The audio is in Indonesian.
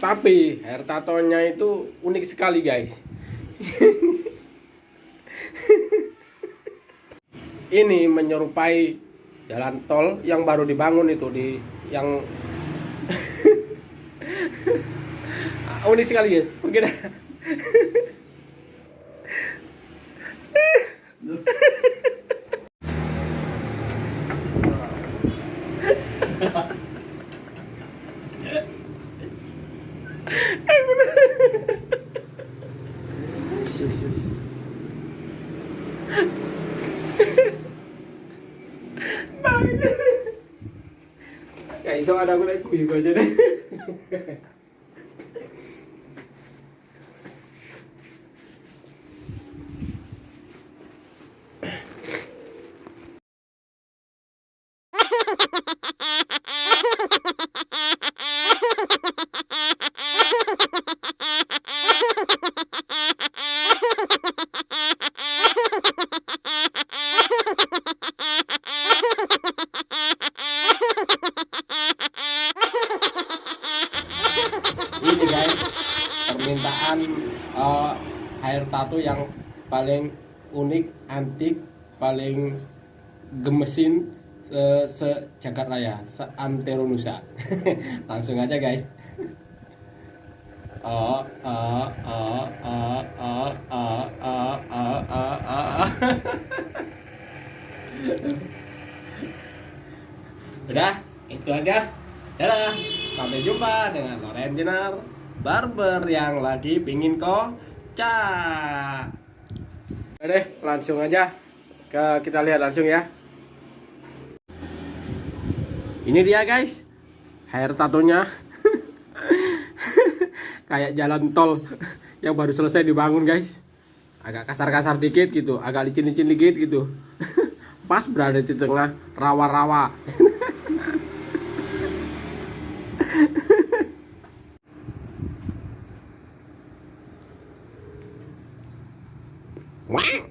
Tapi hair tatonya itu unik sekali guys. Ini menyerupai jalan tol yang baru dibangun itu di yang unik sekali guys. 야 이상하다고 했고 이거 전에 permintaan eh, air tato yang paling unik, antik, paling gemesin se, se jagat raya, se antero Nusa. Langsung aja guys. Udah, itu aja. Dadah. Sampai jumpa dengan Loren Jenar Barber yang lagi pingin kocak. Deh, langsung aja ke kita lihat langsung ya. Ini dia guys, hair tatonya kayak jalan tol yang baru selesai dibangun guys. Agak kasar-kasar dikit gitu, agak licin-licin dikit gitu. Pas berada di tengah rawa-rawa. Wow.